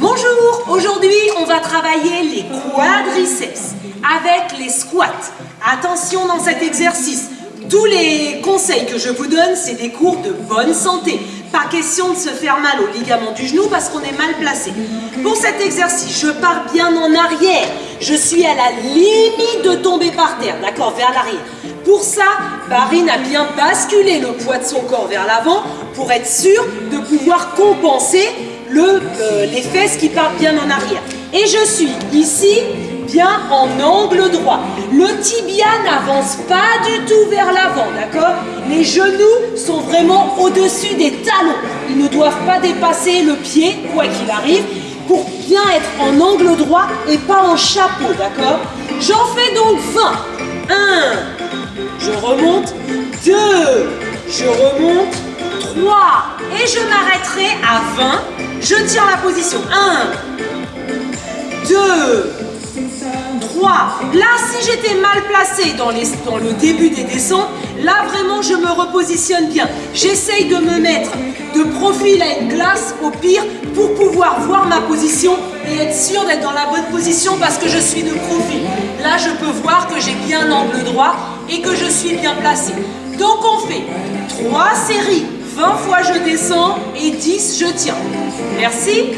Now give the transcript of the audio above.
Bonjour, aujourd'hui on va travailler les quadriceps avec les squats. Attention dans cet exercice, tous les conseils que je vous donne, c'est des cours de bonne santé. Pas question de se faire mal au ligament du genou parce qu'on est mal placé. Pour cet exercice, je pars bien en arrière. Je suis à la limite de tomber par terre, d'accord, vers l'arrière. Pour ça, Barine a bien basculé le poids de son corps vers l'avant pour être sûr de pouvoir compenser le, euh, les fesses qui partent bien en arrière. Et je suis ici bien en angle droit. Le tibia n'avance pas du tout vers l'avant, d'accord? Les genoux sont vraiment au-dessus des talons. Ils ne doivent pas dépasser le pied, quoi qu'il arrive, pour bien être en angle droit et pas en chapeau, d'accord? J'en fais donc 20. 1, je remonte, 2, je remonte, 3, et je à 20. Je tiens la position. 1, 2, 3. Là, si j'étais mal placé dans, le début des descentes, là vraiment je me repositionne bien. J'essaye de me mettre de profil à une glace au pire pour pouvoir voir ma position et être sûr d'être dans la bonne position parce que je suis de profil. Là, je peux voir que j'ai bien l'angle droit et que je suis bien placé. Donc on fait 3 séries, 20 fois je descends et 10 je tiens. Merci.